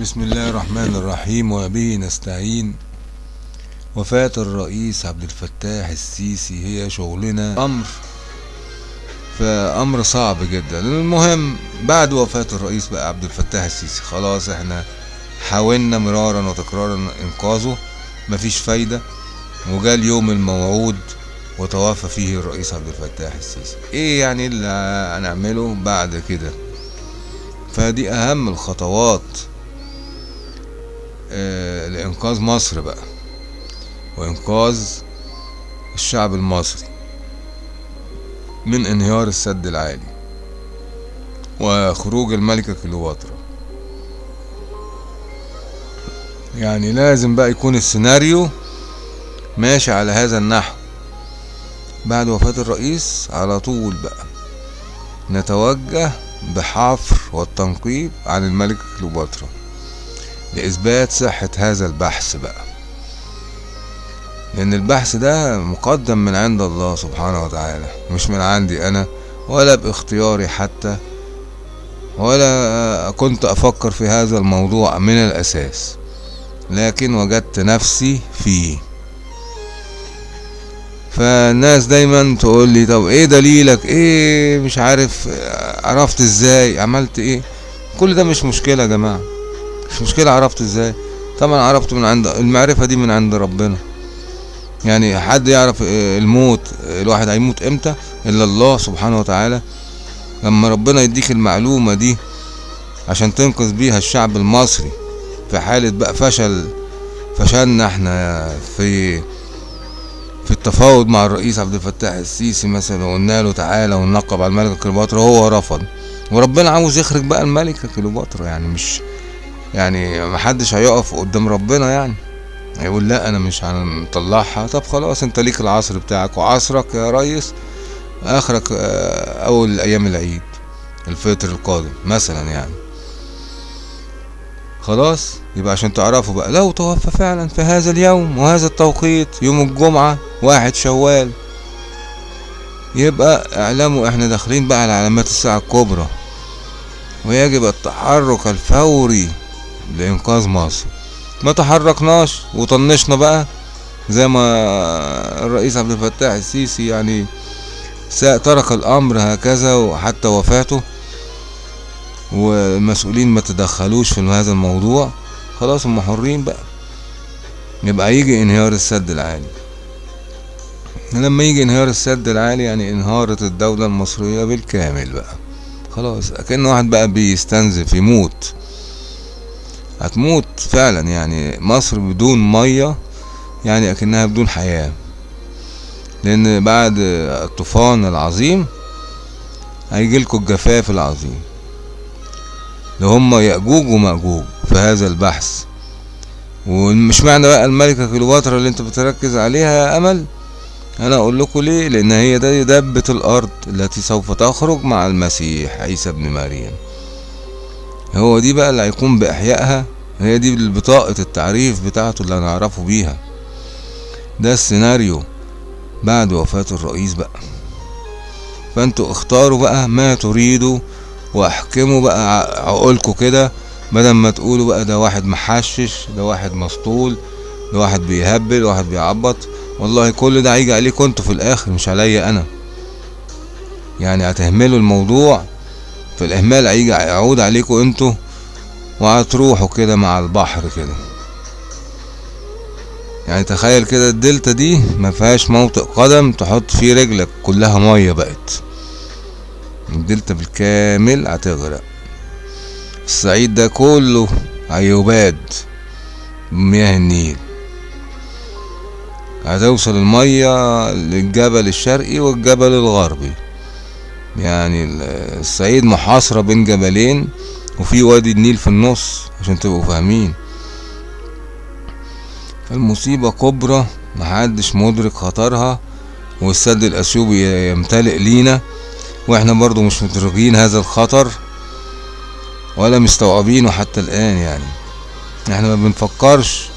بسم الله الرحمن الرحيم وبه نستعين. وفاة الرئيس عبد الفتاح السيسي هي شغلنا. أمر. فأمر صعب جدا. المهم بعد وفاة الرئيس بقى عبد الفتاح السيسي خلاص إحنا حاولنا مرارا وتكرارا إنقاذه. مفيش فايدة. وجاء اليوم الموعود وتوفى فيه الرئيس عبد الفتاح السيسي. إيه يعني اللي هنعمله بعد كده؟ فدي أهم الخطوات. لإنقاذ مصر بقى وإنقاذ الشعب المصري من انهيار السد العالي وخروج الملكة كليوباترا. يعني لازم بقى يكون السيناريو ماشي على هذا النحو. بعد وفاة الرئيس على طول بقى نتوجه بحفر والتنقيب عن الملكة كليوباترا. لإثبات صحة هذا البحث بقى. لأن البحث ده مقدم من عند الله سبحانه وتعالى مش من عندي أنا ولا باختياري حتى ولا كنت أفكر في هذا الموضوع من الأساس لكن وجدت نفسي فيه. فالناس دايما تقول لي طب إيه دليلك؟ إيه مش عارف عرفت إزاي؟ عملت إيه؟ كل ده مش مشكلة يا جماعة. مش مشكلة عرفت إزاي؟ طبعا عرفت من عند المعرفة دي من عند ربنا. يعني حد يعرف الموت الواحد هيموت إمتى؟ إلا الله سبحانه وتعالى. لما ربنا يديك المعلومة دي عشان تنقذ بيها الشعب المصري في حالة بقى فشل فشلنا إحنا في في التفاوض مع الرئيس عبد الفتاح السيسي مثلا وقلنا له تعالى وننقب على الملكة كليوباترا هو رفض. وربنا عاوز يخرج بقى الملكة كليوباترا يعني مش يعني محدش هيقف قدام ربنا يعني. هيقول لا أنا مش هنطلعها. طب خلاص أنت ليك العصر بتاعك وعصرك يا ريس. آخرك أول أيام العيد الفطر القادم مثلا يعني. خلاص يبقى عشان تعرفوا بقى. لو توفى فعلا في هذا اليوم وهذا التوقيت يوم الجمعة واحد شوال. يبقى اعلموا إحنا داخلين بقى على علامات الساعة الكبرى. ويجب التحرك الفوري. لإنقاذ مصر. ما تحركناش وطنشنا بقى زي ما الرئيس عبد الفتاح السيسي يعني ترك الأمر هكذا وحتى وفاته. والمسؤولين ما تدخلوش في هذا الموضوع. خلاص هم حرين بقى. يبقى يجي انهيار السد العالي. لما يجي انهيار السد العالي يعني انهارت الدولة المصرية بالكامل بقى. خلاص كأن واحد بقى بيستنزف يموت. هتموت فعلا يعني مصر بدون مية يعني أكنها بدون حياة. لأن بعد الطوفان العظيم هيجيلكوا الجفاف العظيم. اللي هم يأجوج ومأجوج في هذا البحث. ومش معنى بقى الملكة كليوباترا اللي أنت بتركز عليها يا أمل؟ أنا أقول لكم ليه؟ لأن هي دي دبة الأرض التي سوف تخرج مع المسيح عيسى ابن مريم. هو دي بقى اللي هيقوم بإحيائها هي دي بطاقة التعريف بتاعته اللي هنعرفه بيها. ده السيناريو بعد وفاة الرئيس بقى. فانتوا اختاروا بقى ما تريدوا واحكموا بقى عقولكوا كده بدل ما تقولوا بقى ده واحد محشش ده واحد مسطول ده واحد بيهبل واحد بيعبط. والله كل ده هيجي عليكم أنتوا في الآخر مش عليا أنا. يعني هتهملوا الموضوع في الإهمال هيجي يعود عليكم أنتوا وهتروحوا كده مع البحر كده. يعني تخيل كده الدلتا دي ما فيهاش موطئ قدم تحط فيه رجلك كلها مية بقت. الدلتا بالكامل هتغرق. الصعيد ده كله هيباد بمياه النيل. هتوصل المية للجبل الشرقي والجبل الغربي. يعني الصعيد محاصرة بين جبلين وفي وادي النيل في النص عشان تبقوا فاهمين. فالمصيبة كبرى محدش مدرك خطرها والسد الأثيوبي يمتلئ لينا وإحنا برضو مش مدركين هذا الخطر ولا مستوعبينه حتى الآن يعني. إحنا ما بنفكرش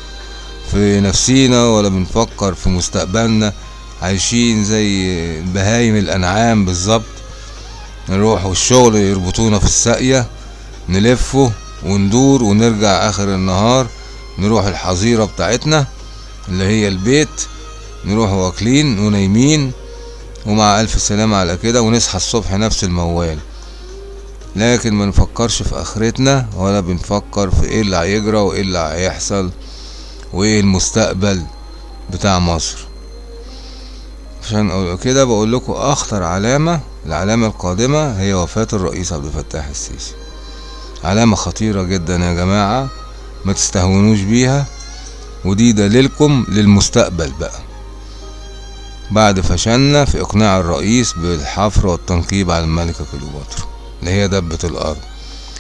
في نفسينا ولا بنفكر في مستقبلنا عايشين زي بهايم الأنعام بالظبط. نروح الشغل يربطونا في الساقية نلفه وندور ونرجع آخر النهار نروح الحظيرة بتاعتنا اللي هي البيت نروح واكلين ونايمين ومع ألف سلامة على كده ونصحى الصبح نفس الموال. لكن ما نفكرش في آخرتنا ولا بنفكر في إيه اللي هيجرى وإيه اللي هيحصل وإيه المستقبل بتاع مصر. عشان كده بقول لكم أخطر علامة العلامة القادمة هي وفاة الرئيس عبد الفتاح السيسي. علامة خطيرة جدا يا جماعة ما تستهونوش بيها ودي دليلكم للمستقبل بقى. بعد فشلنا في إقناع الرئيس بالحفر والتنقيب على الملكة كليوباترا اللي هي دبة الأرض.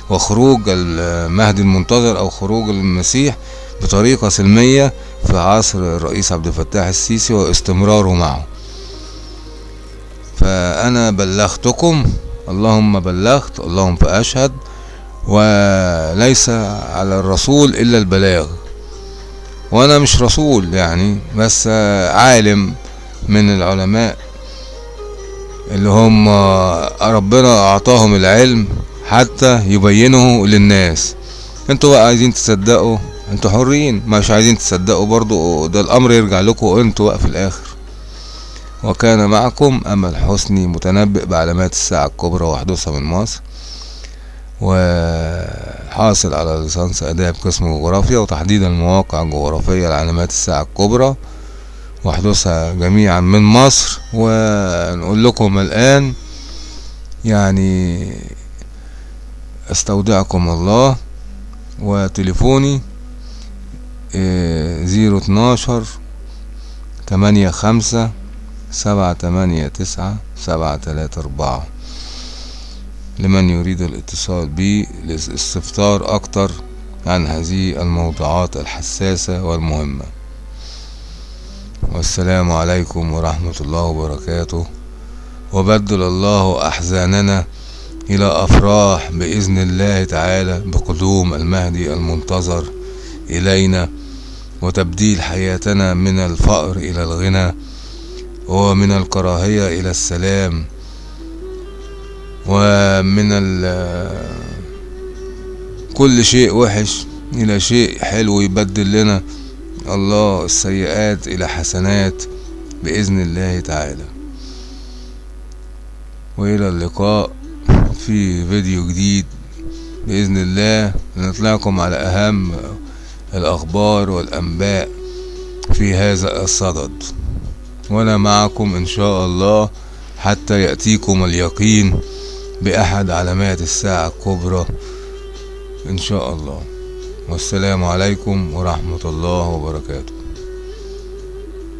وخروج المهدي المنتظر أو خروج المسيح بطريقة سلمية في عصر الرئيس عبد الفتاح السيسي واستمراره معه. فأنا بلغتكم اللهم بلغت اللهم فأشهد وليس على الرسول إلا البلاغ. وأنا مش رسول يعني بس عالم من العلماء اللي هم ربنا أعطاهم العلم حتى يبينه للناس. أنتوا بقى عايزين تصدقوا؟ أنتوا حرين مش عايزين تصدقوا برضو ده الأمر يرجع لكم أنتوا بقى في الآخر. وكان معكم أمل حسني متنبئ بعلامات الساعة الكبرى وحدوثها من مصر وحاصل على ليسانس اداب قسم جغرافيا وتحديد المواقع الجغرافية لعلامات الساعة الكبرى وحدوثها جميعا من مصر. ونقول لكم الآن يعني استودعكم الله وتليفوني zero اتناشر تمانية خمسة سبعة تمانية تسعة سبعة تلاتة أربعة. لمن يريد الاتصال بي للاستفسار أكتر عن هذه الموضوعات الحساسة والمهمة. والسلام عليكم ورحمة الله وبركاته. وبدل الله أحزاننا إلى أفراح بإذن الله تعالى بقدوم المهدي المنتظر إلينا وتبديل حياتنا من الفقر إلى الغنى. ومن الكراهية إلى السلام ومن كل شيء وحش إلى شيء حلو يبدل لنا الله السيئات إلى حسنات بإذن الله تعالى. وإلى اللقاء في فيديو جديد بإذن الله. نطلعكم على أهم الأخبار والأنباء في هذا الصدد. وأنا معكم إن شاء الله حتى يأتيكم اليقين بأحد علامات الساعة الكبرى إن شاء الله. والسلام عليكم ورحمة الله وبركاته.